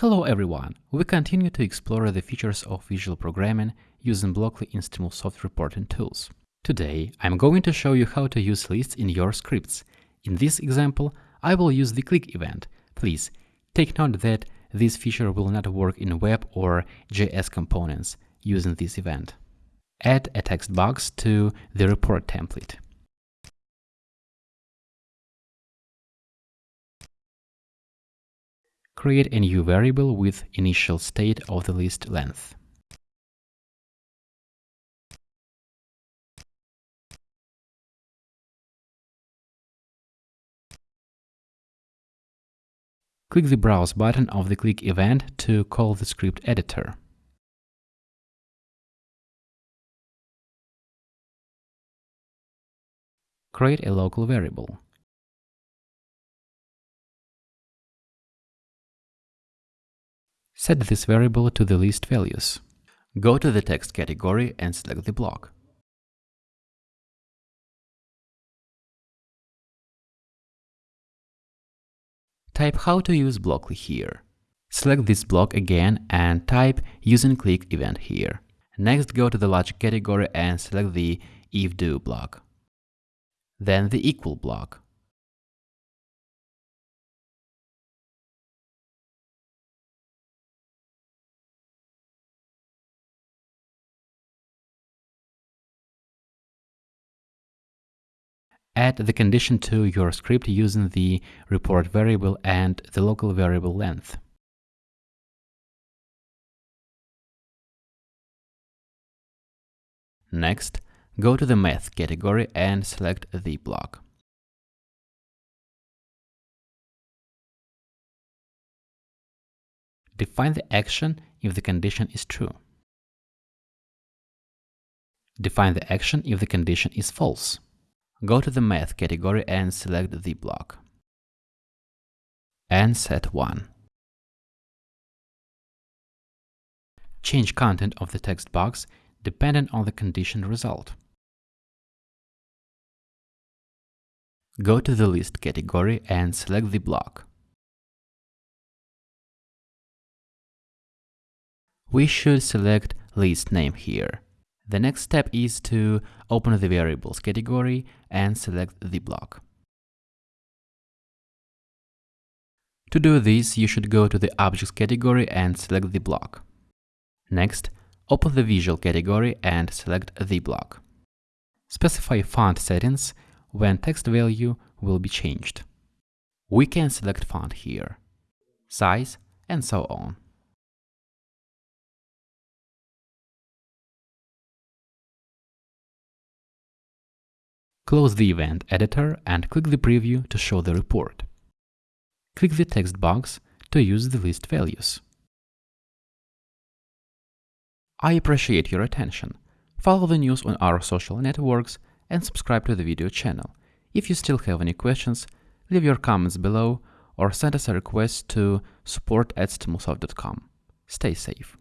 Hello everyone! We continue to explore the features of visual programming using Blockly in Stimulsoft reporting tools. Today, I'm going to show you how to use lists in your scripts. In this example, I will use the click event. Please take note that this feature will not work in web or JS components using this event. Add a text box to the report template. Create a new variable with initial state of the list length. Click the Browse button of the Click event to call the script editor. Create a local variable. Set this variable to the list values. Go to the text category and select the block. Type how to use Blockly here. Select this block again and type using click event here. Next go to the logic category and select the if do block. Then the equal block. Add the condition to your script using the report variable and the local variable length. Next, go to the Math category and select the block. Define the action if the condition is true. Define the action if the condition is false. Go to the Math category and select the block. And set 1. Change content of the text box dependent on the condition result. Go to the List category and select the block. We should select list name here. The next step is to open the variables category and select the block. To do this, you should go to the objects category and select the block. Next, open the visual category and select the block. Specify font settings when text value will be changed. We can select font here, size, and so on. Close the event editor and click the preview to show the report. Click the text box to use the list values. I appreciate your attention. Follow the news on our social networks and subscribe to the video channel. If you still have any questions, leave your comments below or send us a request to support at stimulsoft.com. Stay safe.